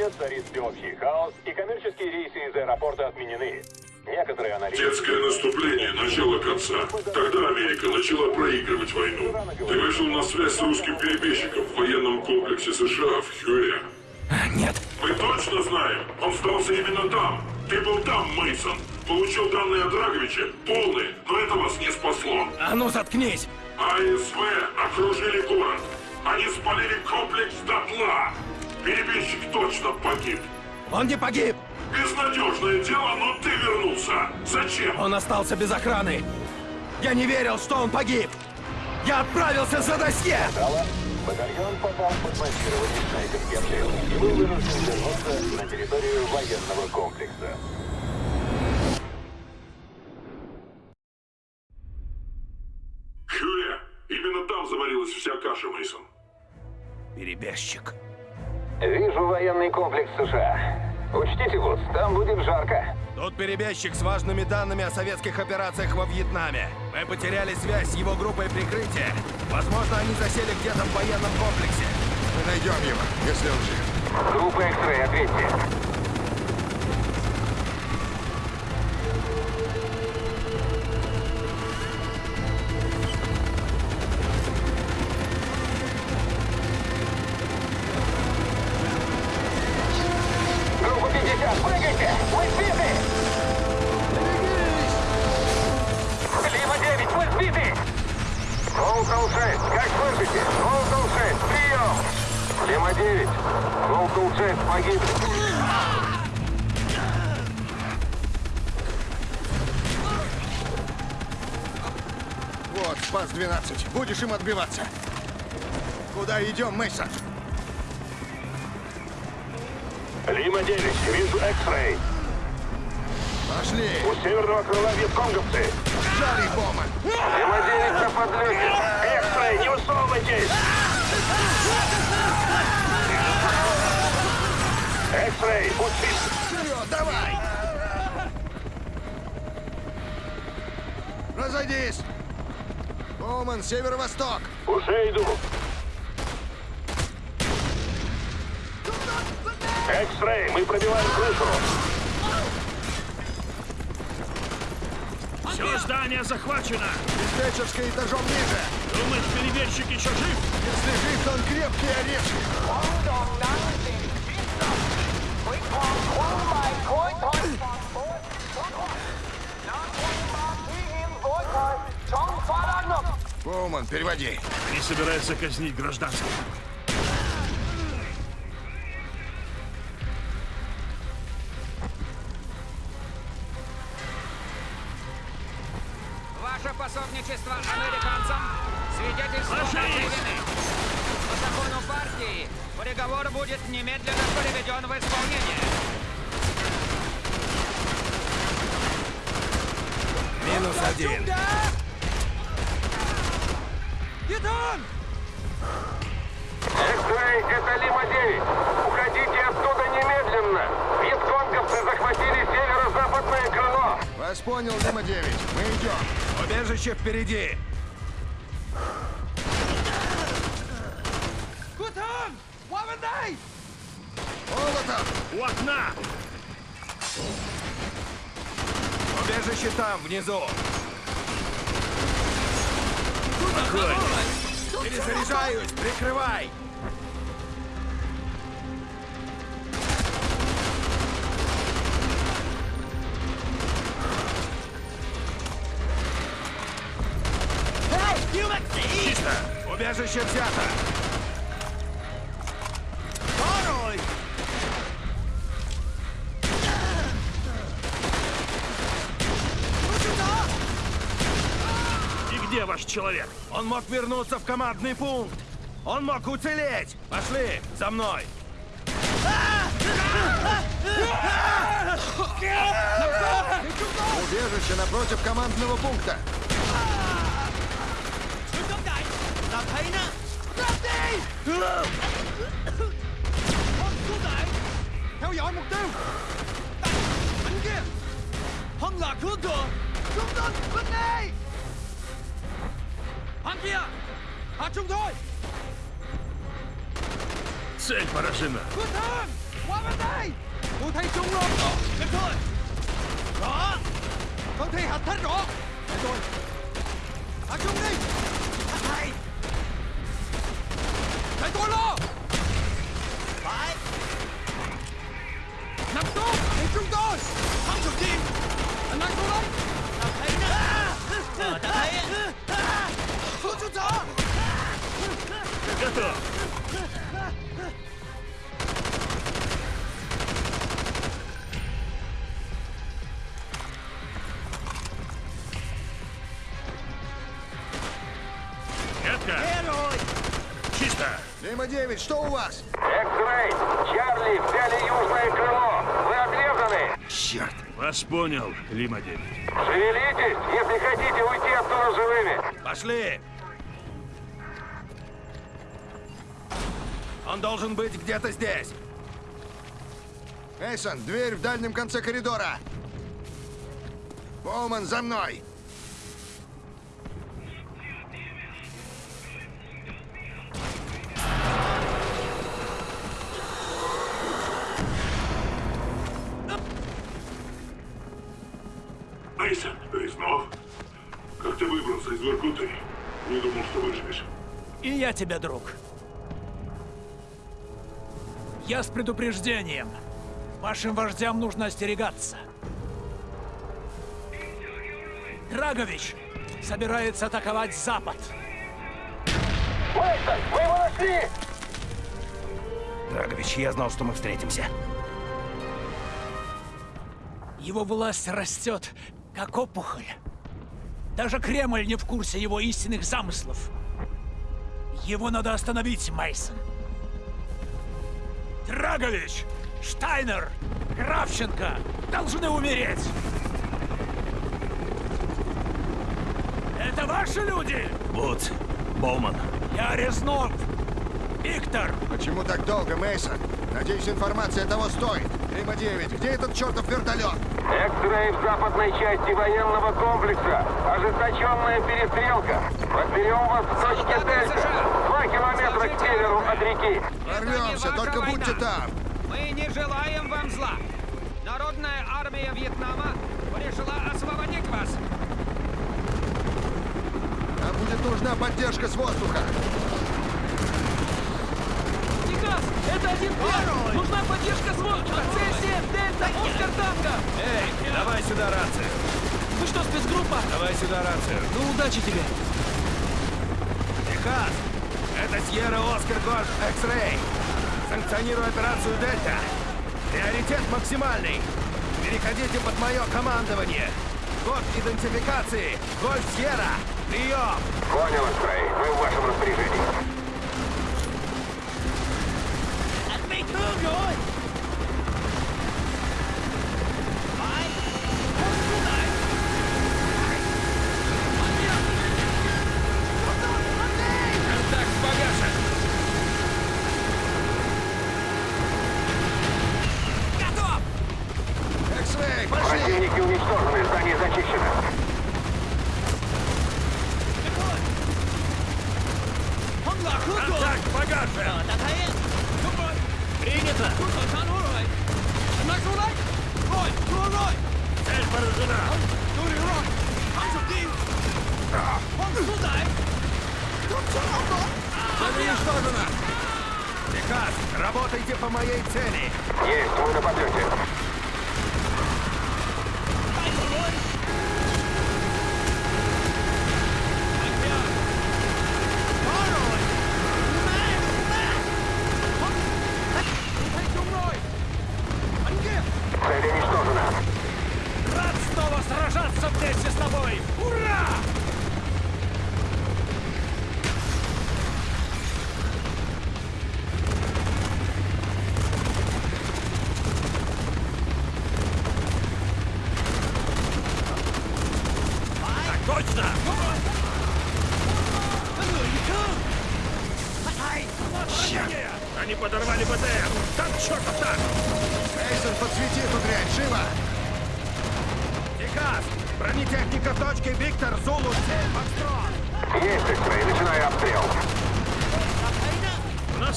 Сегодня царит всеобщий хаос, и коммерческие рейсы из аэропорта отменены. Некоторые аналитики... Детское наступление начало конца. Тогда Америка начала проигрывать войну. Ты вышел на связь с русским перебежчиком в военном комплексе США в Хьюэ. Нет. Мы точно знаем, он сдался именно там. Ты был там, Мейсон. Получил данные от Драговича, полные, но это вас не спасло. А ну заткнись! АСВ окружили город. Они спалили комплекс дотла. Перебежчик точно погиб. Он не погиб! Безнадежное дело, но ты вернулся. Зачем? Он остался без охраны. Я не верил, что он погиб. Я отправился за досье! Батальон попал под массирование обстрелов и был вынужден вернуться на территорию военного комплекса. Хьюэ, именно там заварилась вся каша, Мейсон. Перебежчик. Вижу военный комплекс США. Учтите, Вудс, там будет жарко. Тут перебежчик с важными данными о советских операциях во Вьетнаме. Мы потеряли связь с его группой прикрытия. Возможно, они засели где-то в военном комплексе. Мы найдем его, если он жив. Группа X-Ray, ответьте. Вот, Спас-12. Будешь им отбиваться. Куда идем, Мейсон? Лима 9, вижу X-Ray. Пошли. У северного крыла вьетконговцы. Жари, Боман. Лима 9 на подлете. X-Ray, не высовывайтесь! X-Ray, будь чист. Вперед, давай! Разойдись! Боман, северо-восток! Уже иду. X-Ray, мы пробиваем крышу. Все здание захвачено! Диспетчерская этажом ниже! Думаешь, перебежчик еще жив? Если жив, то он крепкий орешек! Боуман, переводи. Не собирается казнить гражданских. Ваше пособничество американцам свидетельство. По закону партии приговор будет немедленно приведен в исполнение. Минус один. X-Ray, это Лима 9. Уходите оттуда немедленно. Вьетконговцы захватили северо-западное крыло. Вас понял, Дима-9. Мы идем. Убежище впереди. Молотов! У окна! Убежище там, внизу. Огонь! Перезаряжаюсь, прикрывай. Чисто! Убежище взято. Где ваш человек? Он мог вернуться в командный пункт. Он мог уцелеть. Пошли, за мной. Убежище напротив командного пункта. Theo dõi mục tiêu Bên kia Hân là cửa bên đây kia. Hạ trung thôi. Xuyên vào đã xin à Quân thương. Qua bên đây. Tôi thấy trung rồi. Ờ Em thôi. Rõ. Con thi hành thích rõ. Để tôi Hạ trung đi. Anh thầy. Để tôi lo. Phải. Nằm xuống. Để trung tôi. Лима-9, что у вас? Экс-рей! Чарли взяли южное крыло! Вы отрезаны! Черт. Вас понял, Лима-9. Шевелитесь, если хотите уйти оттуда живыми! Пошли! Он должен быть где-то здесь. Эйсон, дверь в дальнем конце коридора. Боуман, за мной. Тебя, друг. Я с предупреждением. Вашим вождям нужно остерегаться. Драгович собирается атаковать Запад. Мейсон, мы его нашли! Драгович, я знал, что мы встретимся. Его власть растет, как опухоль. Даже Кремль не в курсе его истинных замыслов. Его надо остановить, Мейсон. Драгович, Штайнер, Кравченко должны умереть. Это ваши люди? Вудс, Боуман. Я Резнов. Виктор, Почему так долго, Мейсон? Надеюсь, информация того стоит. Лима-9, где этот чертов вертолет? Экс-рей в западной части военного комплекса. Ожесточенная перестрелка. Подберем вас в точке Дельта. Километра к северу от реки. Не только ваша будьте война. там. Мы не желаем вам зла. Народная армия Вьетнама решила освободить вас. Нам будет нужна поддержка с воздуха. Никас, это один пять. Нужна поддержка с воздуха. С-7, Дельта, Оскар Танго. Эй, давай сюда рацию. Вы что, спецгруппа? Давай сюда рацию. Ну, удачи тебе. Техас! Это Сьерра Оскар Гольф X-Ray. Санкционирую операцию Дельта. Приоритет максимальный. Переходите под мое командование. Код идентификации. Гольф Сьерра. Прием. Понял, Цель уничтожена. Техас, работайте по моей цели. Есть, мы на подлете. Вместе с тобой. Ура!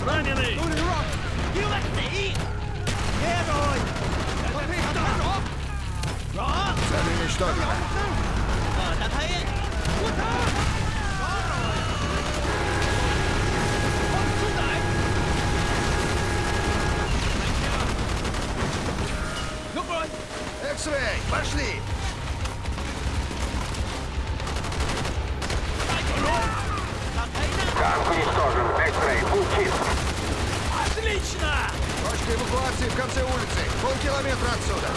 Нас раненый. Цель уничтожена. X-Ray, пошли! Танк уничтожен. Экс-рей, путь чист. Отлично! Точка эвакуации в конце улицы. Полкилометра отсюда.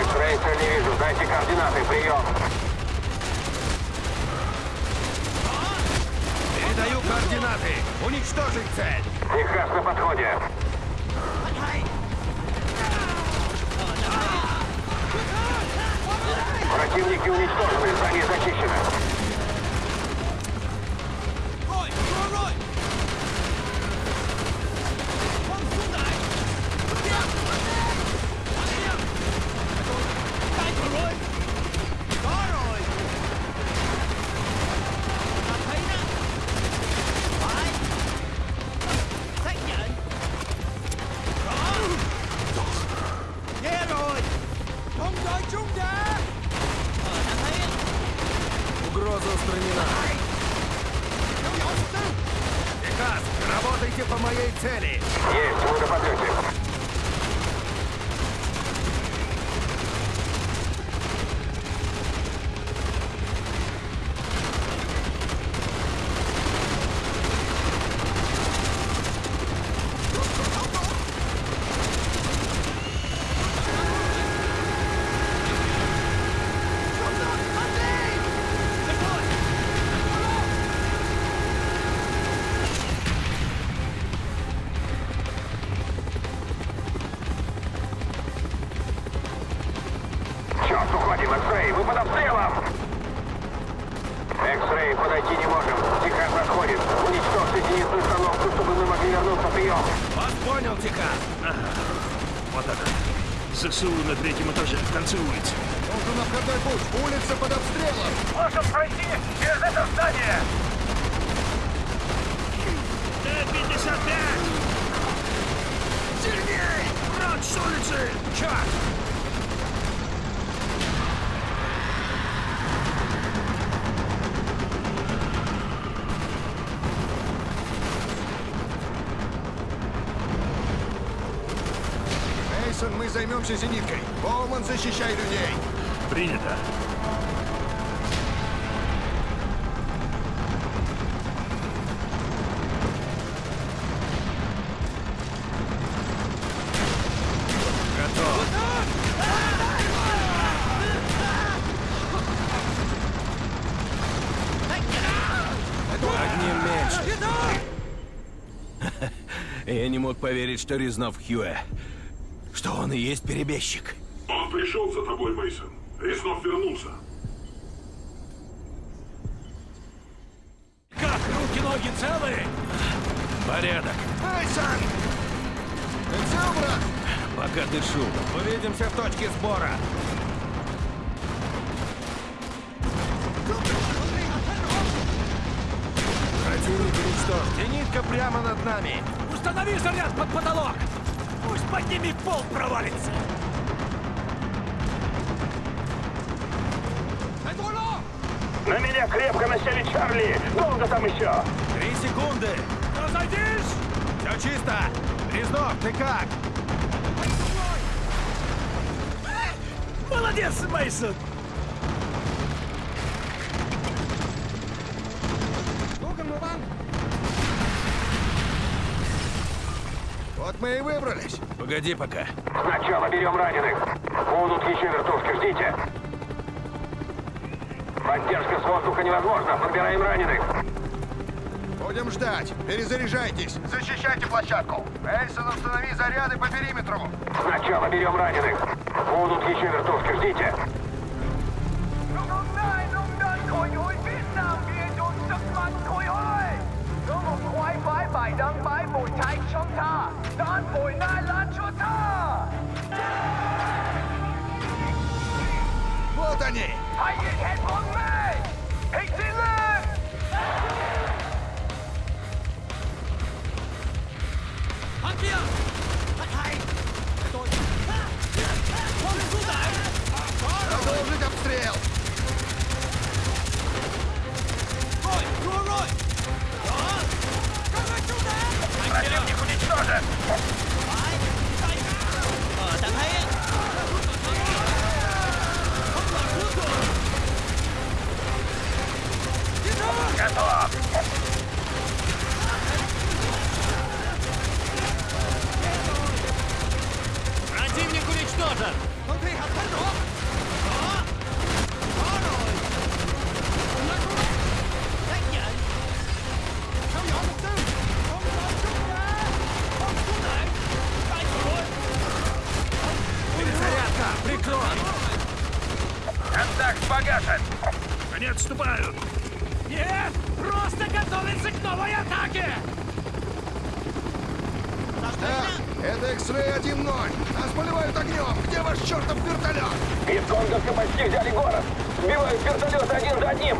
Экс-рей, цель не вижу. Дайте координаты. Прием. Передаю координаты. Уничтожить цель. Техас на подходе. Противники уничтожены. Здание зачищено. Работайте по моей цели. Есть, мы на Черт, уходим, Экс-рей, вы под обстрелом! Экс-рей, подойти не можем. Техас отходит. Уничтожьте зенитную установку, чтобы мы могли вернуться. Прием. Вас понял, Техас. Вот она. ЗСУ на третьем этаже, в конце улицы. Нужен обходной путь. Улица под обстрелом. Можем пройти через это здание. Т-55! Сильней! Брат с улицы! Черт! Мейсон, мы займемся зениткой. Боуман, защищай людей. Принято. Я не мог поверить, что Резнов Хьюэ. Что он и есть перебежчик. Он пришел за тобой, Мейсон. Резнов вернулся. Как, руки-ноги целые? Порядок. Мейсон! Ты цел, брат? Пока дышу. Увидимся в точке сбора. Противник уничтожен. Зенитка прямо над нами. Установи заряд под потолок! Пусть под ними пол провалится! На меня крепко насели Чарли. Долго там еще? Три секунды. Разойдись! Все чисто. Резнов, ты как? Молодец, Мейсон! Мы и выбрались. Погоди пока. Сначала берем раненых. Будут еще вертушки, ждите. Поддержка с воздуха невозможна. Подбираем раненых. Будем ждать. Перезаряжайтесь. Защищайте площадку. Мейсон, установи заряды по периметру. Сначала берем раненых. Будут еще вертушки, ждите. 回来 чертов вертолет? Висконговцы почти взяли город! Сбивают вертолеты один за одним!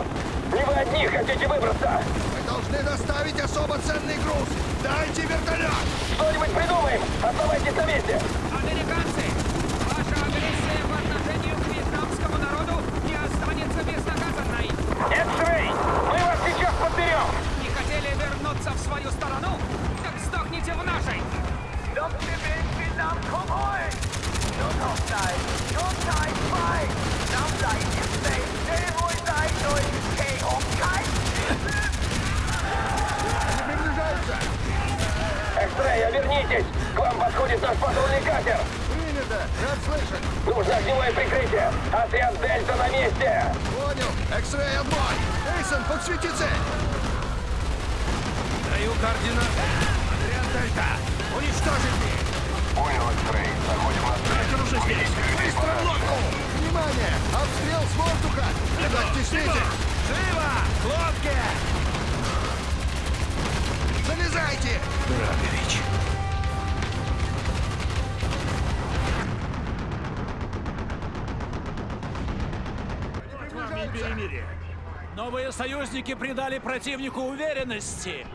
Не вы одни хотите выбраться! Мы должны доставить особо ценный груз. Дайте вертолет! Что-нибудь придумаем! Оставайтесь на месте! Американцы, ваша агрессия по отношению к вьетнамскому народу не останется безнаказанной. X-Ray! Мы вас сейчас подберем! Не хотели вернуться в свою сторону? Так сдохните в нашей! Они приближаются! X-Ray, вернитесь! К вам подходит наш патрульный катер! Принято! Рад слышать! Нужно огневое прикрытие! Отряд Дельта на месте! Понял! X-Ray отбой! Эйсон, подсвети цель! Даю координаты. Отряд Дельта! Уничтожить Уже здесь! Быстро в лодку! Внимание! Обстрел с воздуха! Не стесните! Живо! К лодке! Залезайте! Драгович! Новые союзники придали противнику уверенности.